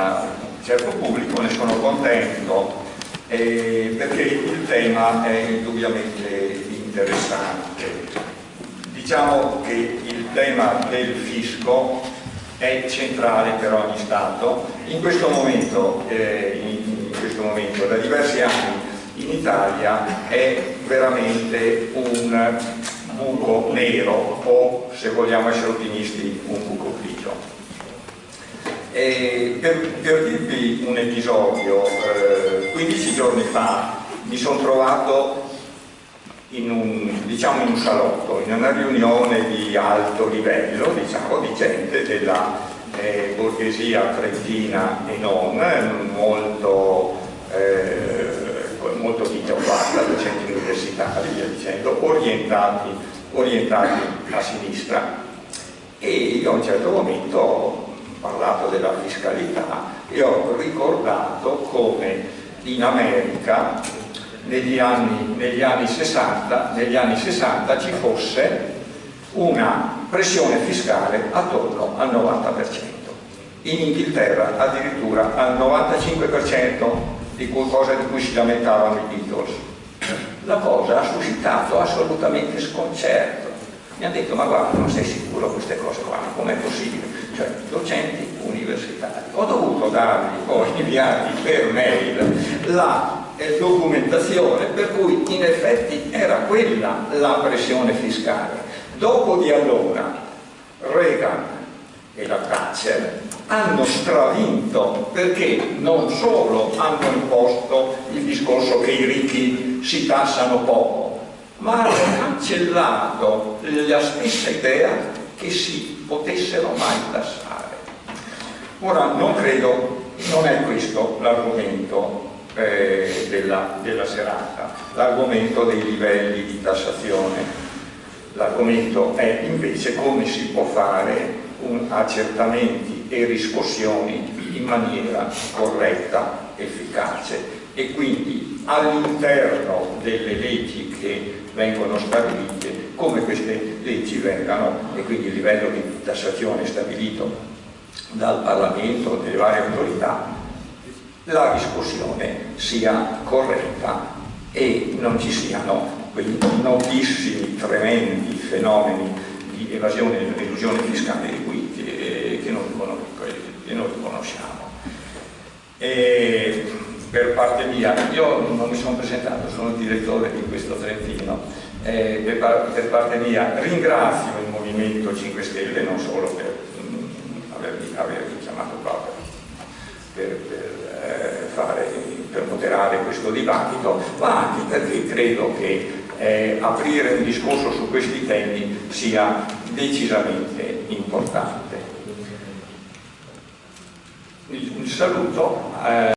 un certo pubblico, ne sono contento eh, perché il tema è indubbiamente interessante. Diciamo che il tema del fisco è centrale per ogni Stato. In questo momento, eh, in, in questo momento da diversi anni in Italia è veramente un buco nero o, se vogliamo essere ottimisti, un buco grigio. Per, per, dirvi un episodio, eh, 15 giorni fa mi sono trovato in un, diciamo in un salotto, in una riunione di alto livello, diciamo, di gente della eh, borghesia trentina e non, molto, eh, molto titolata, docenti universitari, via dicendo, orientati, orientati a sinistra. E io a un certo momento parlato della fiscalità e ho ricordato come in America negli anni, negli anni, 60, negli anni 60 ci fosse una pressione fiscale attorno al 90%. In Inghilterra addirittura al 95% di cosa di cui si lamentavano i Beatles. La cosa ha suscitato assolutamente sconcerto. Mi hanno detto, ma guarda, non sei sicuro queste Dargli, ho inviati per mail la eh, documentazione per cui in effetti era quella la pressione fiscale. Dopo di allora Reagan e la Thatcher hanno stravinto perché non solo hanno imposto il discorso che i ricchi si tassano poco, ma hanno cancellato la stessa idea che si potessero mai tassare. Ora non credo, non è questo l'argomento eh, della, della serata, l'argomento dei livelli di tassazione. L'argomento è invece come si può fare un accertamenti e riscossioni in maniera corretta, efficace e quindi all'interno delle leggi che vengono stabilite come queste leggi vengano e quindi il livello di tassazione stabilito dal Parlamento, dalle varie autorità la discussione sia corretta e non ci siano quei notissimi, tremendi fenomeni di evasione e elusione fiscale di cui, che, che, noi, che, noi, conosciamo. E per parte mia, io non mi sono presentato, sono il direttore di questo Trentino, eh, per, per, parte mia ringrazio il Movimento 5 Stelle non solo per avermi chiamato qua per, per eh, fare, per moderare questo dibattito, ma anche perché credo che eh, aprire un discorso su questi temi sia decisamente importante. Il saluto. Eh,